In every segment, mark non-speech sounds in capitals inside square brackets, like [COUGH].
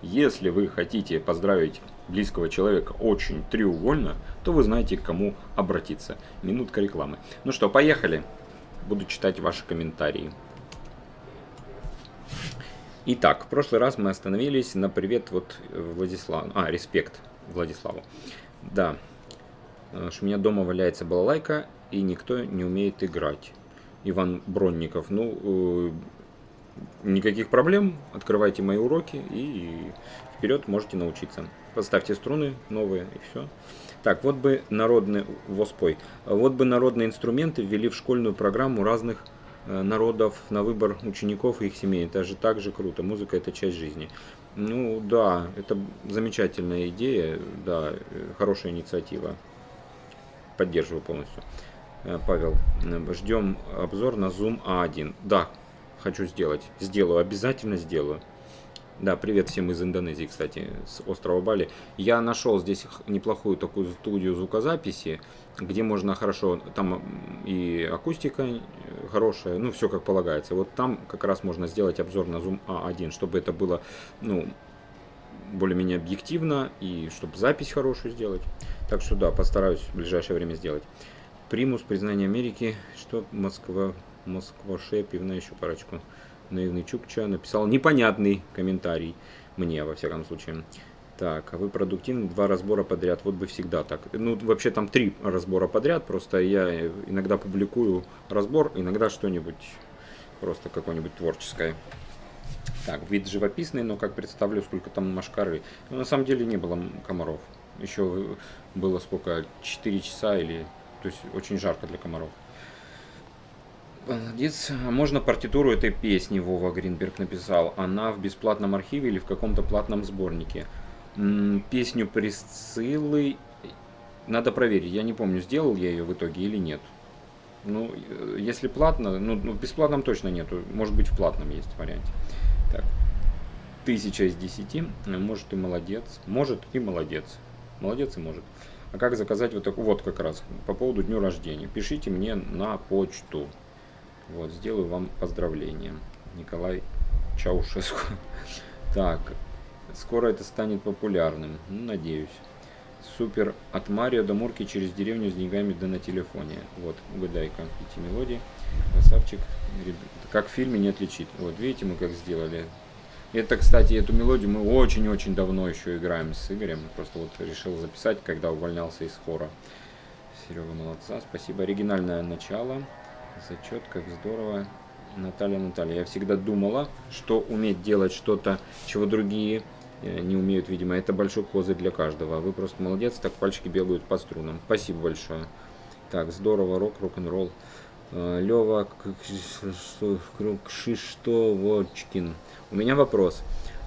если вы хотите поздравить близкого человека очень треугольно, то вы знаете, к кому обратиться. Минутка рекламы. Ну что, поехали. Буду читать ваши комментарии. Итак, в прошлый раз мы остановились на привет вот Владиславу. А, респект Владиславу. Да, что у меня дома валяется балалайка, и никто не умеет играть. Иван Бронников. Ну, э, никаких проблем. Открывайте мои уроки и вперед можете научиться. Поставьте струны новые и все. Так, вот бы народные, воспой, вот бы народные инструменты ввели в школьную программу разных э, народов на выбор учеников и их семей. Это же так же круто. Музыка это часть жизни. Ну да, это замечательная идея, да, э, хорошая инициатива. Поддерживаю полностью. Э, Павел, ждем обзор на Zoom A1. Да, хочу сделать. Сделаю, обязательно сделаю. Да, привет всем из Индонезии, кстати, с острова Бали. Я нашел здесь неплохую такую студию звукозаписи, где можно хорошо, там и акустика хорошая, ну, все как полагается. Вот там как раз можно сделать обзор на Zoom A1, чтобы это было, ну, более-менее объективно и чтобы запись хорошую сделать. Так что да, постараюсь в ближайшее время сделать. Примус, признание Америки, что Москва, Москва Шепивна, еще парочку. Наивный Чукча написал непонятный комментарий мне, во всяком случае. Так, а вы продуктивны, два разбора подряд, вот бы всегда так. Ну, вообще там три разбора подряд, просто я иногда публикую разбор, иногда что-нибудь, просто какое-нибудь творческое. Так, вид живописный, но как представлю, сколько там машкары. Ну, на самом деле не было комаров. Еще было сколько, 4 часа или то есть очень жарко для комаров. Молодец. А можно партитуру этой песни Вова Гринберг написал? Она в бесплатном архиве или в каком-то платном сборнике? Песню Присциллы надо проверить. Я не помню, сделал я ее в итоге или нет. Ну, э, если платно, ну, ну в бесплатном точно нету. Может быть, в платном есть вариант. Так. Тысяча из десяти. Может и молодец. Может и молодец. Молодец и может. А как заказать вот такую, вот как раз, по поводу дню рождения. Пишите мне на почту. Вот, сделаю вам поздравление. Николай Чаушеску. [LAUGHS] Так, скоро это станет популярным. Ну, надеюсь. Супер. От Марио до Мурки через деревню с деньгами да на телефоне. Вот, угадайка. Эти мелодии. Красавчик. Как в фильме не отличить. Вот, видите, мы как сделали. Это, кстати, эту мелодию мы очень-очень давно еще играем с Игорем. Просто вот решил записать, когда увольнялся из хора. Серега молодца. Спасибо. Оригинальное начало. Зачет, как здорово. Наталья, Наталья. Я всегда думала, что уметь делать что-то, чего другие э, не умеют, видимо. Это большой козырь для каждого. Вы просто молодец, так пальчики бегают по струнам. Спасибо большое. Так, здорово, рок, рок-н-ролл. Э, Лева Кшиштовочкин. У меня вопрос.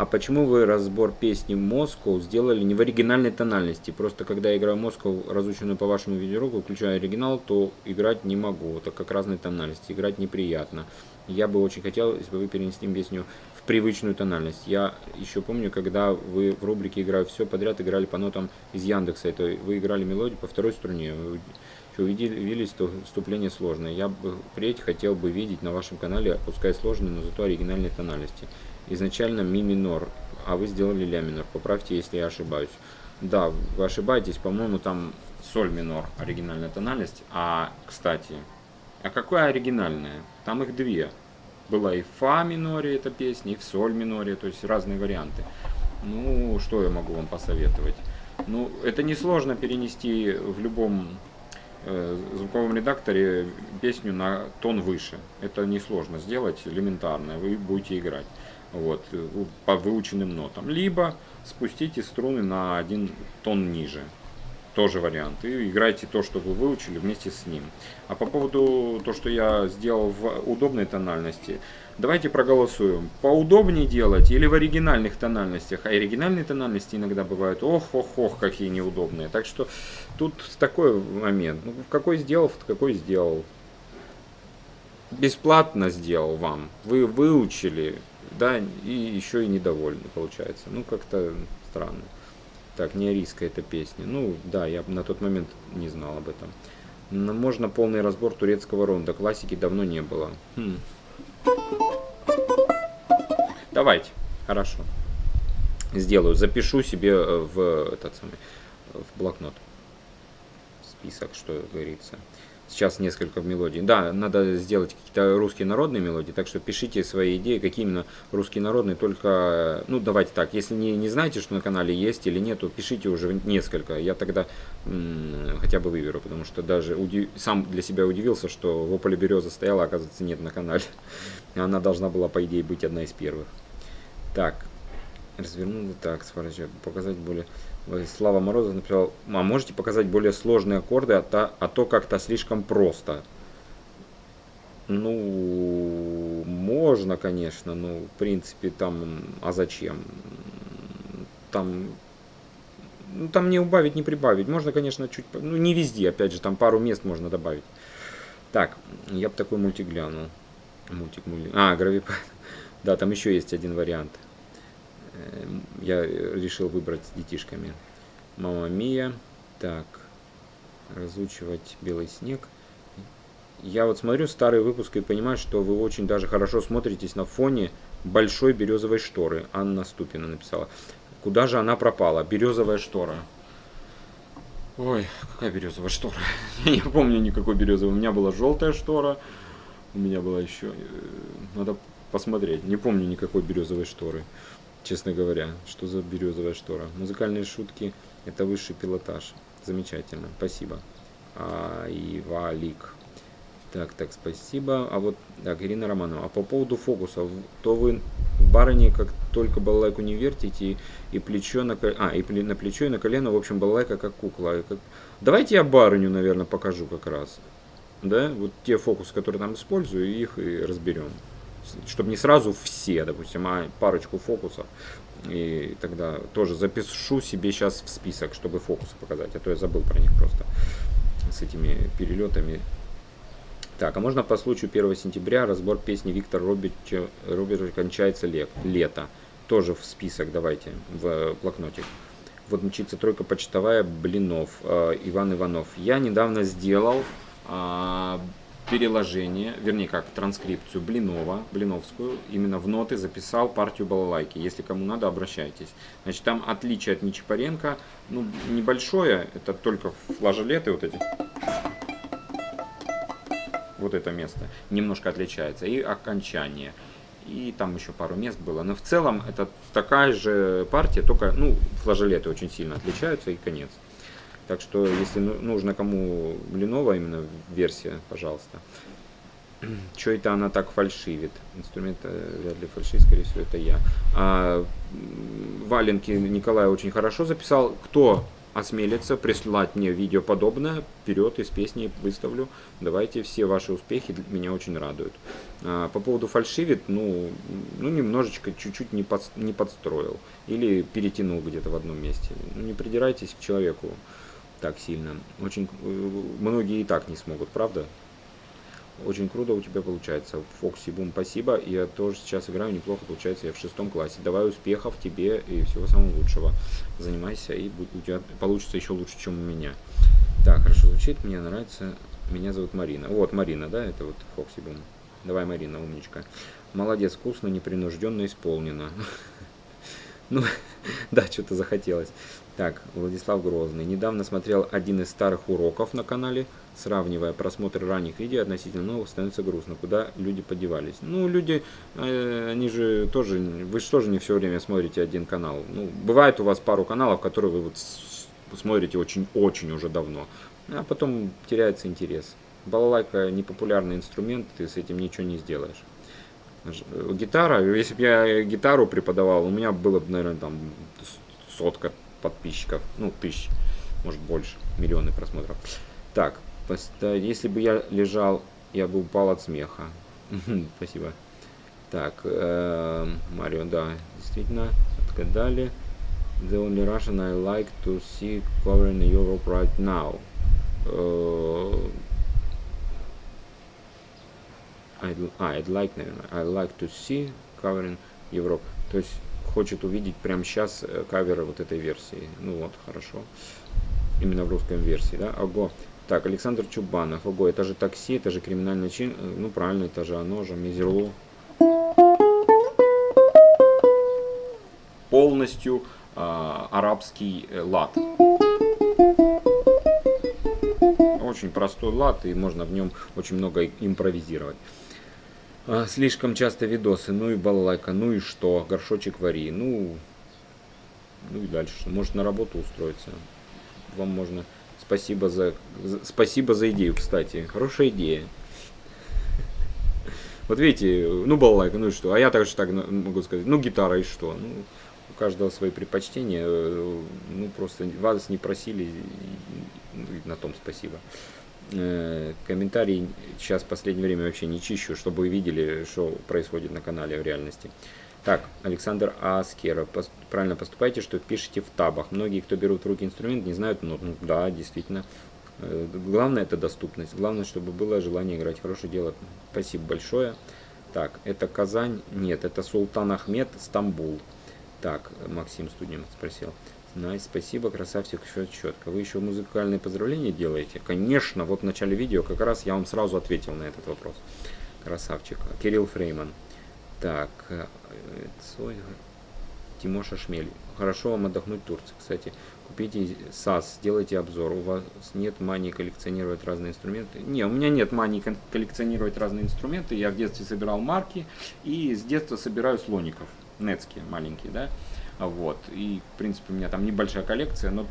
А почему вы разбор песни Москва сделали не в оригинальной тональности? Просто когда я играю Москва, разученную по вашему видеоуроку, включаю оригинал, то играть не могу, так как разные тональности. Играть неприятно. Я бы очень хотел, если бы вы перенесли песню в привычную тональность. Я еще помню, когда вы в рубрике «Играю все подряд» играли по нотам из Яндекса. Это вы играли мелодию по второй струне. Вы увиделись, то вступление сложное. Я бы впредь хотел бы видеть на вашем канале, пускай сложные, но зато оригинальные тональности изначально ми минор, а вы сделали ля минор. Поправьте, если я ошибаюсь. Да, вы ошибаетесь, по-моему, там соль минор, оригинальная тональность. А, кстати, а какое оригинальное? Там их две. Была и фа миноре эта песня, и в соль миноре, то есть разные варианты. Ну, что я могу вам посоветовать? Ну, это несложно перенести в любом звуковом редакторе песню на тон выше. Это несложно сделать, элементарно, вы будете играть вот, э, по выученным нотам. Либо спустите струны на один тон ниже. Тоже вариант. И играйте то, что вы выучили вместе с ним. А по поводу то, что я сделал в удобной тональности, давайте проголосуем. Поудобнее делать или в оригинальных тональностях? А оригинальные тональности иногда бывают ох-ох-ох, какие неудобные. Так что тут такой момент. Ну, какой сделал, какой сделал. Бесплатно сделал вам. Вы выучили, да, и еще и недовольны, получается. Ну, как-то странно. Так, не арийская эта песня. Ну, да, я на тот момент не знал об этом. Но можно полный разбор турецкого ронда. Классики давно не было. Хм. Давайте. Хорошо. сделаю. Запишу себе э, в этот самый в блокнот список, что говорится. Сейчас несколько мелодий. Да, надо сделать какие-то русские народные мелодии, так что пишите свои идеи, какие именно русские народные, только, ну давайте так, если не, не знаете, что на канале есть или нет, то пишите уже несколько, я тогда хотя бы выберу, потому что даже удив... сам для себя удивился, что в Ополе Береза стояла, оказывается, нет на канале. [LAUGHS] Она должна была, по идее, быть одна из первых. Так, развернули так, сворачиваю, показать более... Слава Морозов написал, а можете показать более сложные аккорды, а то, а то как-то слишком просто. Ну, можно, конечно, но в принципе там, а зачем? Там, ну, там не убавить, не прибавить. Можно, конечно, чуть, ну не везде, опять же, там пару мест можно добавить. Так, я бы такой мультик глянул. Мультик, мультик. А, гравипад. [LAUGHS] Да, там еще есть один вариант. Эм, я решил выбрать с детишками. Мама Мия. Так, разучивать белый снег. Я вот смотрю старый выпуск и понимаю, что вы очень даже хорошо смотритесь на фоне большой березовой шторы. Анна Ступина написала. Куда же она пропала? Березовая штора. Ой, какая березовая штора? [LAUGHS] Я не помню никакой березовой. У меня была желтая штора. У меня была еще... Э, надо посмотреть. Не помню никакой березовой шторы честно говоря. Что за березовая штора? Музыкальные шутки – это высший пилотаж. Замечательно, спасибо. А, и Валик. Так, так, спасибо. А вот, так, Ирина Романова. А по поводу фокуса, то вы в барыне как только балалайку не вертите, и плечо на, а, и на плечо, и на колено, в общем, балалайка как кукла. Как... Давайте я барыню, наверное, покажу как раз. Да, вот те фокусы, которые там использую, их и разберем чтобы не сразу все, допустим, а парочку фокусов. И тогда тоже запишу себе сейчас в список, чтобы фокусы показать, а то я забыл про них просто с этими перелетами. Так, а можно по случаю 1 сентября разбор песни Виктора Робича, Робича «Кончается лето». Тоже в список давайте, в блокнотик. Вот мчится тройка почтовая Блинов, э, Иван Иванов. Я недавно сделал э, переложение, вернее как, транскрипцию Блинова, Блиновскую, именно в ноты записал партию балалайки. Если кому надо, обращайтесь. Значит, там отличие от Нечапаренко, ну, небольшое, это только флажолеты вот эти. Вот это место немножко отличается. И окончание. И там еще пару мест было. Но в целом это такая же партия, только, ну, флажолеты очень сильно отличаются и конец. Так что, если ну, нужно кому Блинова именно версия, пожалуйста. [CLEARS THROAT] Что это она так фальшивит? Инструмент э, вряд ли фальшивит, скорее всего, это я. А, валенки Николай очень хорошо записал. Кто осмелится прислать мне видео подобное, вперед из песни выставлю. Давайте, все ваши успехи меня очень радуют. А, по поводу фальшивит, ну, ну немножечко, чуть-чуть не, под, не подстроил. Или перетянул где-то в одном месте. Ну, не придирайтесь к человеку так сильно. Очень э, многие и так не смогут, правда? Очень круто у тебя получается. Фокси Бум, спасибо. Я тоже сейчас играю неплохо, получается, я в шестом классе. Давай успехов тебе и всего самого лучшего. Занимайся, и у тебя получится еще лучше, чем у меня. Так, хорошо звучит, мне нравится. Меня зовут Марина. Вот, Марина, да, это вот Фокси Бум. Давай, Марина, умничка. Молодец, вкусно, непринужденно исполнено. [LAUGHS] Ну, [LAUGHS] да, что-то захотелось. Так, Владислав Грозный. Недавно смотрел один из старых уроков на канале, сравнивая просмотр ранних видео относительно новых, становится грустно. Куда люди подевались? Ну, люди, э, они же тоже, вы же тоже не все время смотрите один канал. Ну, бывает у вас пару каналов, которые вы вот смотрите очень-очень уже давно, а потом теряется интерес. Балалайка непопулярный инструмент, ты с этим ничего не сделаешь. Гитара, если бы я гитару преподавал, у меня было бы, наверное, там сотка подписчиков, ну, тысяч, может больше, миллионы просмотров. Так, если бы я лежал, я бы упал от смеха. [LAUGHS] Спасибо. Так, э, Марио, да, действительно, отгадали. The only Russian I like to see covering Europe right now. Uh, I'd, а, I'd like, наверное, I like to see covering Europe. То есть хочет увидеть прямо сейчас э, кавер вот этой версии. Ну вот, хорошо. Именно в русском версии, да? Ого. Так, Александр Чубанов. Ого, это же такси, это же криминальный чин. Э, ну, правильно, это же оно же, Мизерлу. полностью а, арабский э, лад. Очень простой лад, и можно в нем очень много импровизировать. А, слишком часто видосы, ну и балалайка, ну и что, горшочек вари, ну, ну и дальше, может на работу устроиться. Вам можно, спасибо за, спасибо за идею, кстати, хорошая идея. [LAUGHS] Вот видите, ну балалайка, ну и что, а я также так могу сказать, ну гитара и что, ну, у каждого свои предпочтения, э, ну просто вас не просили, на том спасибо. Э, комментарии сейчас в последнее время вообще не чищу, чтобы вы видели, что происходит на канале в реальности. Так, Александр Аскера, правильно поступайте, что пишете в табах. Многие, кто берут в руки инструмент, не знают, ну, ну да, действительно. Э, главное это доступность. Главное, чтобы было желание играть. Хорошее дело. Спасибо большое. Так, это Казань? Нет, это Султан Ахмед, Стамбул. Так, Максим Студент спросил. Nice, спасибо, красавчик, все четко. Вы еще музыкальные поздравления делаете? Конечно, вот в начале видео как раз я вам сразу ответил на этот вопрос. Красавчик. Кирилл Фрейман. Так, э, Тимоша Шмель. Хорошо вам отдохнуть в Турции. Кстати, купите саз, сделайте обзор. У вас нет мании коллекционировать разные инструменты? Не, у меня нет мании коллекционировать разные инструменты. Я в детстве собирал марки и с детства собираю слоников. Нецкие маленькие, да. Вот. И, в принципе, у меня там небольшая коллекция, но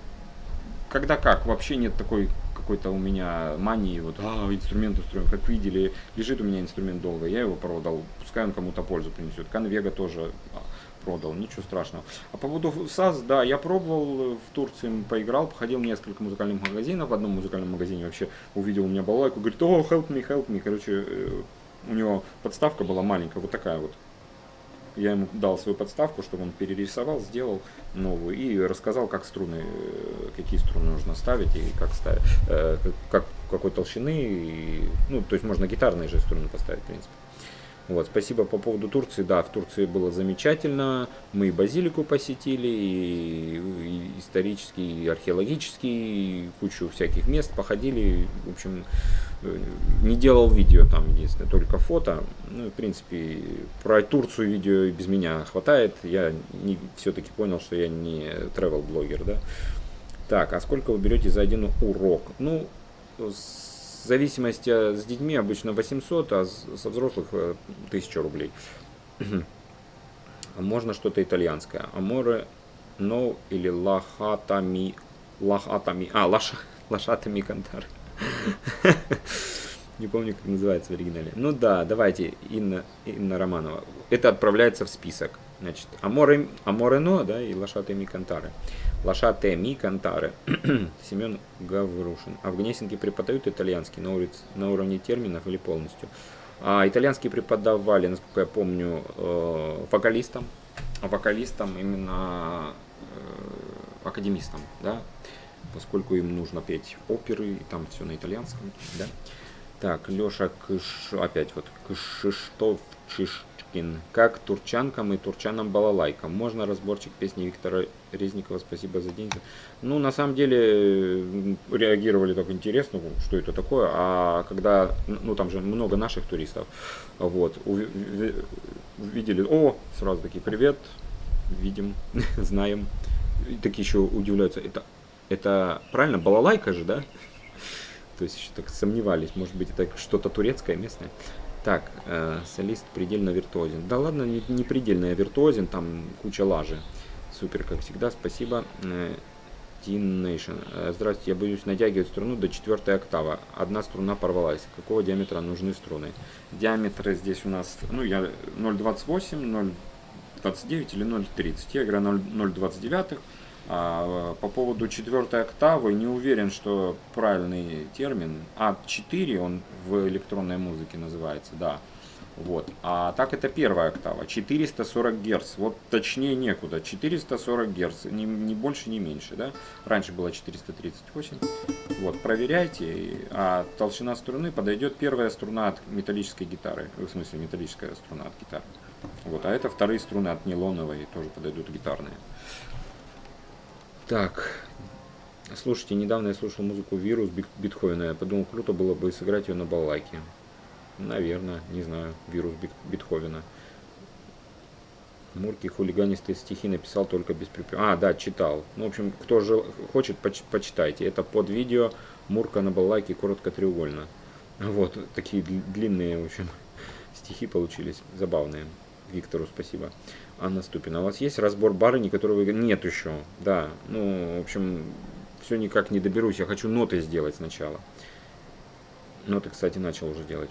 когда как, вообще нет такой какой-то у меня мании, вот, а, инструмент, инструмент, как видели, лежит у меня инструмент долго, я его продал, пускай он кому-то пользу принесет. Конвега тоже а, продал, ничего страшного. А по поводу САС, да, я пробовал в Турции, поиграл, походил в несколько музыкальных магазинов, в одном музыкальном магазине вообще увидел у меня балалайку, говорит, о, help me, help me, короче, э, у него подставка была маленькая, вот такая вот, я ему дал свою подставку, чтобы он перерисовал, сделал новую и рассказал, как струны, э, какие струны нужно ставить и как ставить, э, как, какой толщины. И, ну, то есть можно гитарные же струны поставить, в принципе. Вот, спасибо по поводу Турции. Да, в Турции было замечательно. Мы и базилику посетили, и, и исторически, и археологически, и кучу всяких мест походили. В общем, э, не делал видео там, единственное, только фото. Ну, в принципе, про Турцию видео без меня хватает. Я все-таки понял, что я не travel блогер, да. Так, а сколько вы берете за один урок? Ну, с зависимости с детьми обычно 800, а со взрослых 1000 э, рублей. Можно что-то итальянское. Аморе но или лахатами. Лахатами. А, лаша, [LAUGHS] лошатами кантар. [LAUGHS] Не помню, как называется в оригинале. Ну да, давайте, Инна, Инна Романова. Это отправляется в список. Значит, Аморе, Аморено, да, и Лошатыми Кантары. Лошатыми Кантары. [CLEARS THROAT] Семен Гаврушин. А в Гнесинке преподают итальянский на, улице, на уровне терминов или полностью? А итальянский преподавали, насколько я помню, э, вокалистам. Вокалистам именно э, академистам, да, поскольку им нужно петь оперы, и там все на итальянском, да. Так, Леша Кыш, опять вот Кшиштов Чиш, Пушкин, как турчанкам и турчанам балалайкам. Можно разборчик песни Виктора Резникова «Спасибо за день». Ну, на самом деле, реагировали так интересно, что это такое. А когда, ну, там же много наших туристов, вот, увидели, о, сразу такие, привет, видим, [LAUGHS] знаем. И такие еще удивляются, это, это правильно, балалайка же, да? [LAUGHS] То есть еще так сомневались, может быть, это что-то турецкое местное. Так, э, солист предельно виртуозен. Да ладно, не, не предельно, а виртуозен, там куча лажи. Супер, как всегда, спасибо. Э, Teen Nation. Э, здравствуйте, я боюсь натягивать струну до четвертой октава. Одна струна порвалась. Какого диаметра нужны струны? Диаметры здесь у нас, ну, я 0,28, 0,29 или 0,30. Я играю 0,29. А, по поводу четвертой октавы не уверен, что правильный термин. А4 он в электронной музыке называется, да. Вот. А так это первая октава, 440 Гц. Вот точнее некуда, 440 Гц, ни, ни больше, ни меньше, да. Раньше было 438. Вот, проверяйте. А толщина струны подойдет первая струна от металлической гитары. В смысле, металлическая струна от гитары. Вот, а это вторые струны от нейлоновой, тоже подойдут гитарные. Так, слушайте, недавно я слушал музыку «Вирус» Бетховена. Я подумал, круто было бы сыграть ее на балалайке. Наверное, не знаю, «Вирус» Бетховена. Мурки хулиганистые стихи написал только без припева. А, да, читал. Ну, в общем, кто же хочет, поч почитайте. Это под видео Мурка на балалайке коротко треугольно. Вот, такие длинные, в общем, [LAUGHS] стихи получились, забавные. Виктору спасибо. Анна Ступина. У вас есть разбор барыни, которого. Нет еще. Да, ну, в общем, все никак не доберусь. Я хочу ноты сделать сначала. Ноты, кстати, начал уже делать.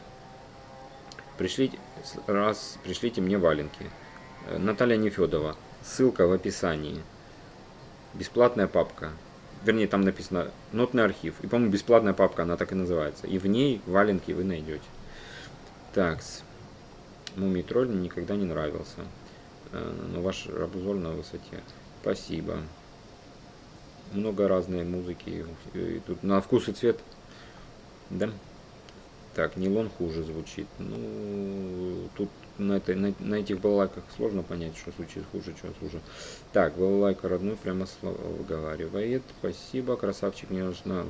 Пришлите, раз, пришлите мне валенки. Э, Наталья Нефедова. Ссылка в описании. Бесплатная папка. Вернее, там написано нотный архив. И, по-моему, бесплатная папка, она так и называется. И в ней валенки вы найдете. Так, Мумий тролль никогда не нравился. Э, но ваш обзор на высоте. Спасибо. Много разной музыки. И тут на вкус и цвет. Да? Так, нейлон хуже звучит. Ну, тут на, этой, на, на этих балалайках сложно понять, что звучит хуже, что хуже. Так, балалайка родной прямо слово выговаривает. Спасибо, красавчик, мне нужно...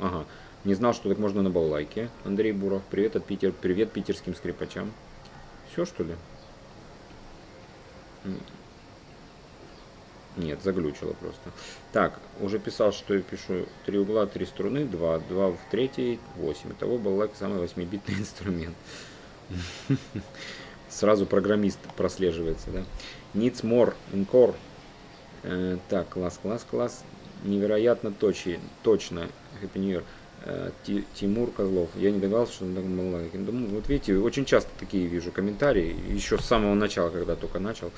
Ага, не знал, что так можно на балалайке. Андрей Буров, привет от Питер, привет питерским скрипачам. Все, что ли? Нет, заглючило просто. Так, уже писал, что я пишу три угла, три струны, два, два в третьей, восемь. Итого балалайка самый 8-битный [LAUGHS] инструмент. Сразу программист прослеживается, да. Needs more, encore. Э, так, класс, класс, класс. Невероятно точно. Happy New Year. Э, Тимур Козлов. Я не догадался, что он так балалайки. Вот видите, очень часто такие вижу комментарии. Еще с самого начала, когда только начал.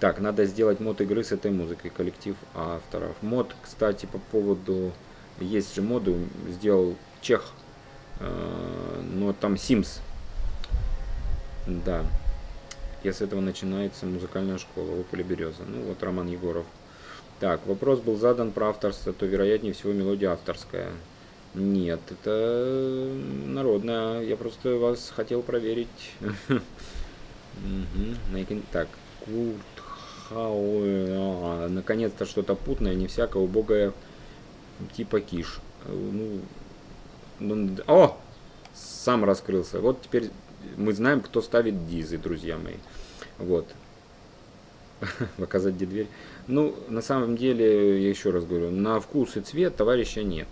Так, надо сделать мод игры с этой музыкой, коллектив авторов. Мод, кстати, по поводу... Есть же моды, сделал чех, э, но там Sims. Да. И с этого начинается музыкальная школа Опель Береза. Ну вот Роман Егоров. Так, вопрос был задан про авторство, то вероятнее всего мелодия авторская. Нет, это народная. Я просто вас хотел проверить. [LAUGHS] Так, наконец-то что-то путное, не всякое убогое типа киш. Ну, ну, о! Сам раскрылся. Вот теперь мы знаем, кто ставит дизы, друзья мои. Вот. [LAUGHS] Показать где дверь. Ну, на самом деле, я еще раз говорю, на вкус и цвет товарища нет.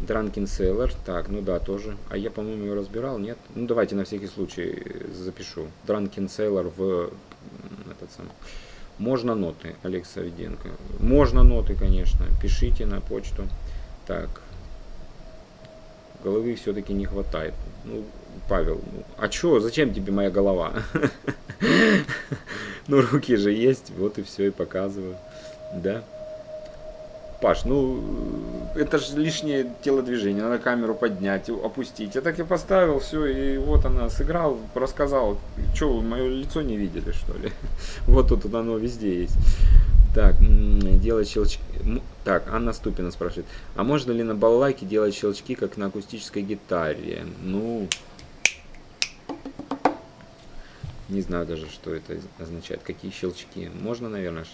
Дранкин Селлер. Так, ну да, тоже. А я, по-моему, его разбирал, нет? Ну, давайте на всякий случай запишу. Дранкин Селлер в этот самый можно ноты, Олег Савиденко. Можно ноты, конечно. Пишите на почту. Так. Головы все-таки не хватает. Ну, Павел, ну, а что, зачем тебе моя голова? [LAUGHS] Ну, руки же есть, вот и все, и показываю. Да. Паш, ну, это же лишнее телодвижение, надо камеру поднять, опустить. Я так и поставил, все, и вот она сыграл, рассказал. Что, вы мое лицо не видели, что ли? [LAUGHS] Вот тут оно везде есть. Так, делать щелчки. Так, Анна Ступина спрашивает. А можно ли на балалайке делать щелчки, как на акустической гитаре? Ну, не знаю даже, что это означает. Какие щелчки. Можно, наверное,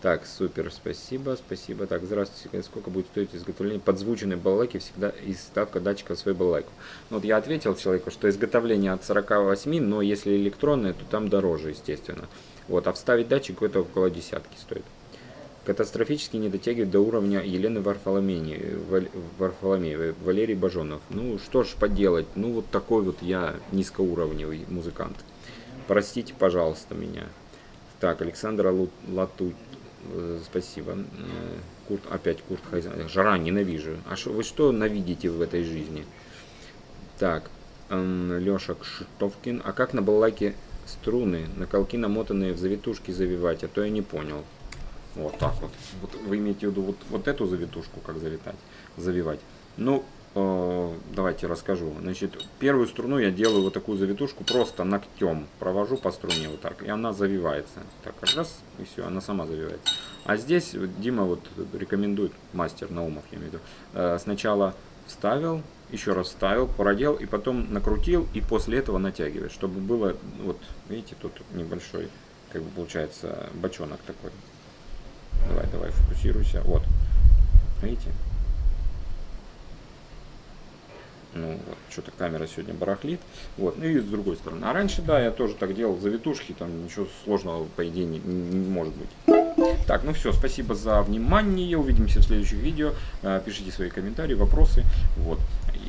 так, супер, спасибо, спасибо. Так, здравствуйте, сколько будет стоить изготовление подзвученной балалайки всегда и ставка датчика в свою балалайку? Ну, вот я ответил человеку, что изготовление от 48, но если электронное, то там дороже, естественно. Вот, а вставить датчик это около десятки стоит. Катастрофически не дотягивает до уровня Елены Варфоломеевой, Валерий Бажонов. Ну, что ж поделать, ну, вот такой вот я низкоуровневый музыкант. Простите, пожалуйста, меня. Так, Александра Лату, спасибо. Э, Курт, опять Курт Хайзен. Жара, ненавижу. А шо, вы что навидите в этой жизни? Так, Леша Кшитовкин. А как на балалайке струны, на колки намотанные в завитушки завивать? А то я не понял. Вот так вот. вот вы имеете в виду вот, вот эту завитушку, как завитать, завивать. Ну, э, давайте расскажу. Значит, первую струну я делаю вот такую завитушку, просто ногтем провожу по струне вот так, и она завивается. Так, раз, и все, она сама завивается. А здесь Дима вот рекомендует, мастер Наумов, я имею в виду, э, сначала вставил, еще раз вставил, продел, и потом накрутил, и после этого натягивает, чтобы было, вот, видите, тут небольшой, как бы получается, бочонок такой. Давай, давай, фокусируйся. Вот. Видите? Ну, вот, что-то камера сегодня барахлит. Вот, ну и с другой стороны. А раньше, да, я тоже так делал, завитушки, там ничего сложного, по идее, не, не может быть. Так, ну все, спасибо за внимание. Увидимся в следующих видео. Э, пишите свои комментарии, вопросы. Вот.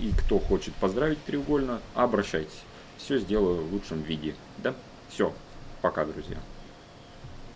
И кто хочет поздравить треугольно, обращайтесь. Все сделаю в лучшем виде. Да? Все. Пока, друзья.